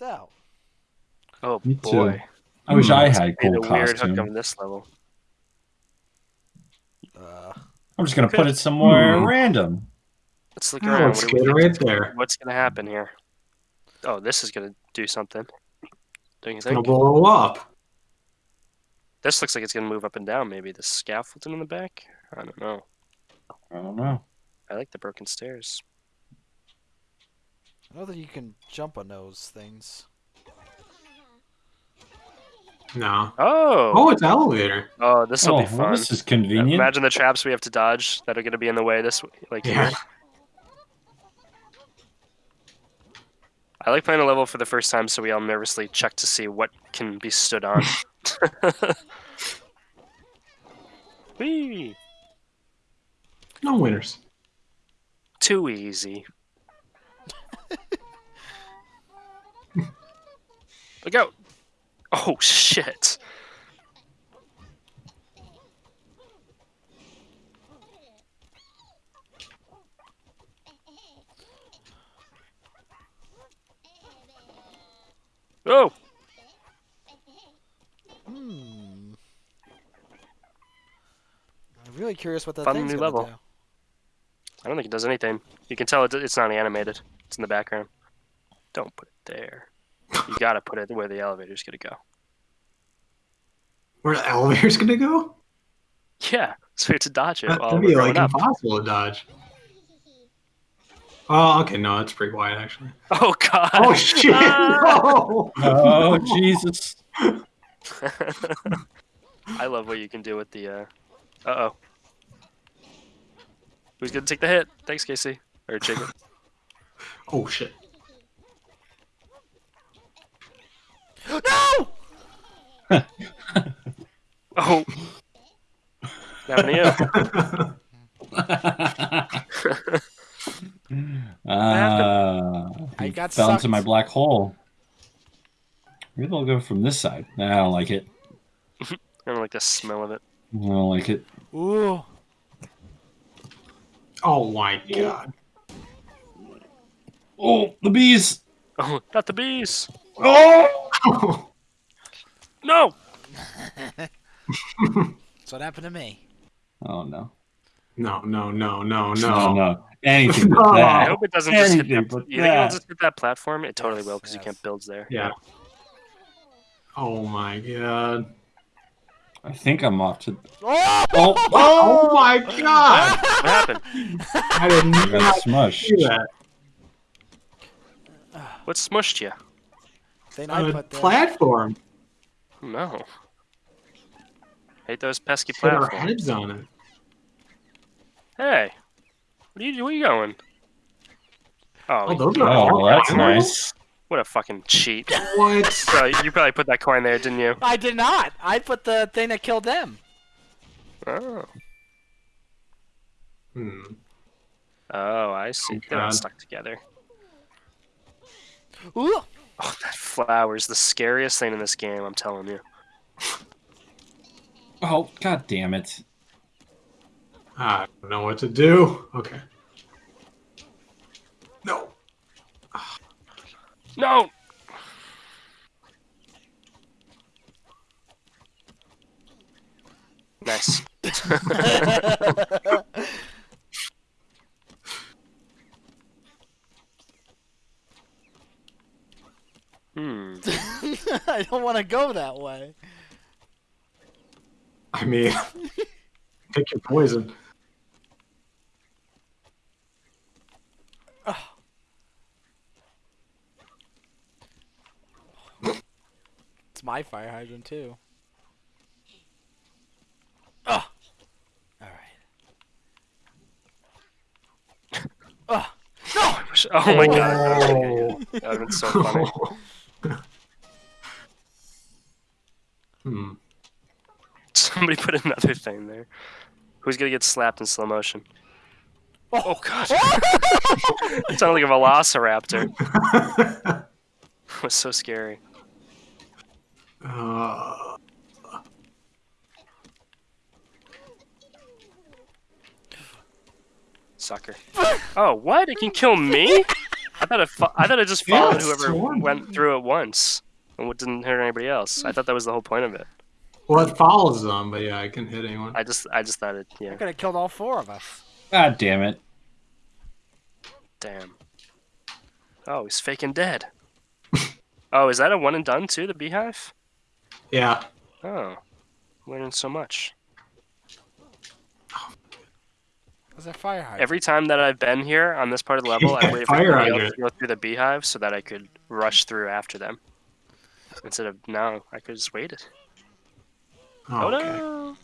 left out. Oh Me too. boy. I wish I had be cool the weird hook costume. on this level. Uh, I'm just gonna put it somewhere Hmm. random. Let's look Oh, around. it's What do we right there. What's gonna happen here? Oh, this is gonna do something. Don't you It's gonna blow up. This looks like it's gonna move up and down. Maybe the scaffolding in the back. I don't know. I don't know. I like the broken stairs. I know that you can jump on those things. No. Oh, Oh, it's elevator. oh, this will Oh, be well, fun. this is convenient. Imagine the traps we have to dodge that are gonna be in the way. This like Yeah. here. I like playing a level for the first time, so we all nervously check to see what can be stood on. Whee! No winners. Too easy. Out! Oh shit! Oh! Hmm. I'm really curious what that Fun thing's new level. do. I don't think it does anything. You can tell it, it's not animated. It's in the background. Don't put it there. You gotta put it where the elevator's gonna go. Where the elevator's gonna go? Yeah, so we have to dodge it while That'd we're be like up. impossible to dodge. Oh, okay, no, it's pretty wide actually. Oh god! Oh shit! No! Oh Jesus! I love what you can do with the. Uh, uh oh. Who's gonna take the hit? Thanks, Casey. Or Jacob. Oh shit! No! Oh. Happened to you. Ah, I got fell into my black hole. Maybe I'll go from this side. Nah, I don't like it. I don't like the smell of it. I don't like it. Ooh. oh my god! Oh, the bees! Oh, not the bees! Oh! No! That's what happened to me. Oh no! No, no, no, no, No, no. no! Anything but No. I hope it doesn't just hit Anything that. You think it'll just hit that platform? It totally Yes, will because you can't build there. Yeah. Oh my god! I think I'm off to. Oh! Oh! Oh my god! What happened? I did I got not smushed. see. What smushed you? Thing I On a put there. platform. No. Hate those pesky Hit our platforms. heads on it. Hey, what are you, where are you going? Oh, Oh, those are Oh, that's Oh. nice. what a fucking cheat! What? Bro, you probably put that coin there, didn't you? I did not. I put the thing that killed them. Oh, Hmm. oh, I see. They're all stuck together. Ooh. Oh, that is the scariest thing in this game. I'm telling you. Oh, god damn it. I don't know what to do. Okay. No. No. Nice. Hmm. I don't want to go that way. I mean, pick your poison. It's my fire hydrant too. Oh. All right. Oh. Oh my oh. god. That would've that would've been so funny. Hmm. Somebody put another thing there. Who's gonna get slapped in slow motion? Oh god. it sounded like a velociraptor. It was so scary. uh, Sucker. Oh, what? It can kill me? I thought it. I thought it just followed it's whoever went through it once, and it didn't hurt anybody else. I thought that was the whole point of it. Well, it follows them, but yeah, I can hit anyone. I just, I just thought it. I Yeah. could have killed all four of us. God damn it. Damn. Oh, he's faking dead. oh, is that a one and done too? The beehive? Yeah. Oh, learning so much. Was that fire hydrant? Every time that I've been here on this part of the level, I Yeah, waited for fire everybody else to go through the beehive so that I could rush through after them. Instead of now, I could just waited. Oh, Oh okay. no!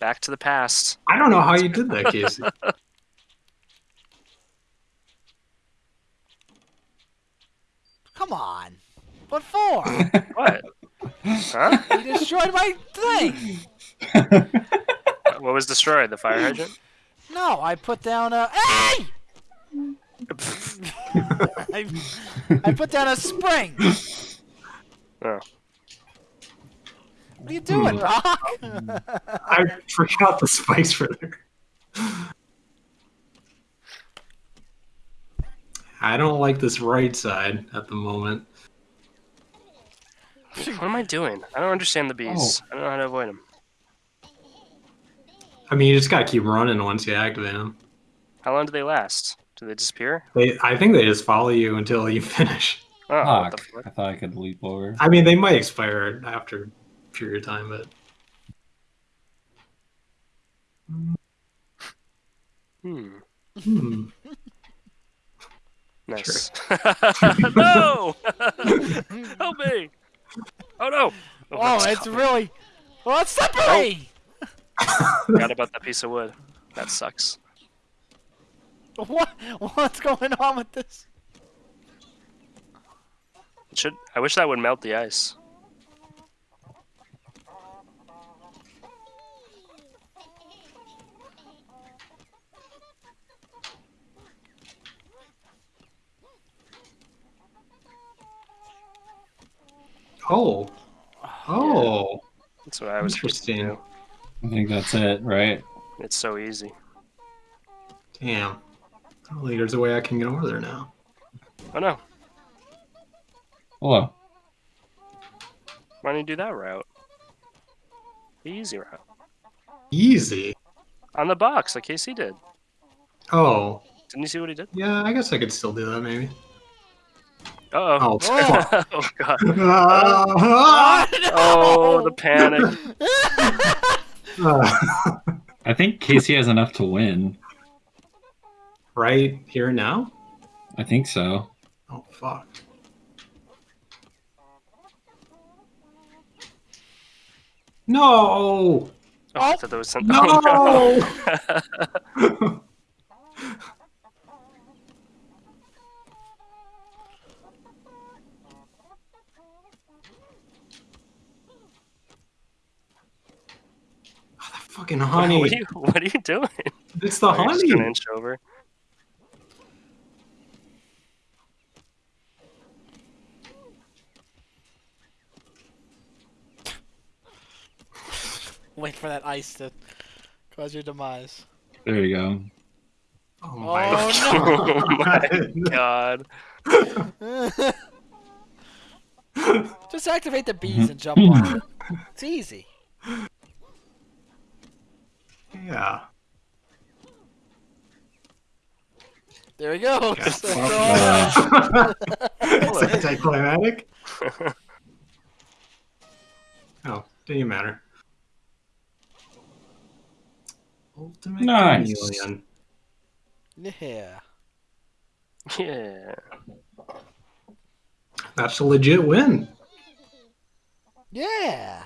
Back to the past. I don't know how you did that, Casey. Come on. What for? What? huh? you destroyed my thing. What was destroyed? The fire hydrant? No, I put down a. Hey! I, I put down a spring. Oh. What are you doing, Hmm. Rock? I forgot the spice for there. I don't like this right side at the moment. What am I doing? I don't understand the bees. I don't know how to avoid them. I mean, you just gotta keep running once you activate them. How long do they last? Do they disappear? They, I think they just follow you until you finish. Oh, what the Fuck. fuck? I thought I could leap over. I mean, they might expire after a period of time, but Hmm. hmm. Nice. no! Help me! Oh no! Oh, that's it's coming. really. Oh, it's slippery! Forgot about that piece of wood. That sucks. What? What's going on with this? It should. I wish that would melt the ice. Oh. Oh. That's what I was supposed to Interesting. do. I think that's it, right? It's so easy. Damn. Only there's a way I can get over there now. Oh no! Hello. Why don't you do that route? The easy route. Easy. On the box, like Casey did. Oh. Didn't you see what he did? Yeah, I guess I could still do that maybe. Uh oh. Oh, fuck. oh god. Ah! Oh, the panic. I think Casey has enough to win. right here and now? I think so. Oh, fuck. No! Oh, I thought that was something. Oh, No! Fucking honey. What are you? What are you doing? It's the Oh, honey. gonna inch over. Wait for that ice to cause your demise. There you go. Oh Oh, my God. Just activate the bees and jump on it. It's easy. yeah. There we go. Yeah, So- Uh, anticlimactic. Oh, didn't even matter. Ultimate Nice. chameleon. yeah. Yeah. That's a legit win. Yeah.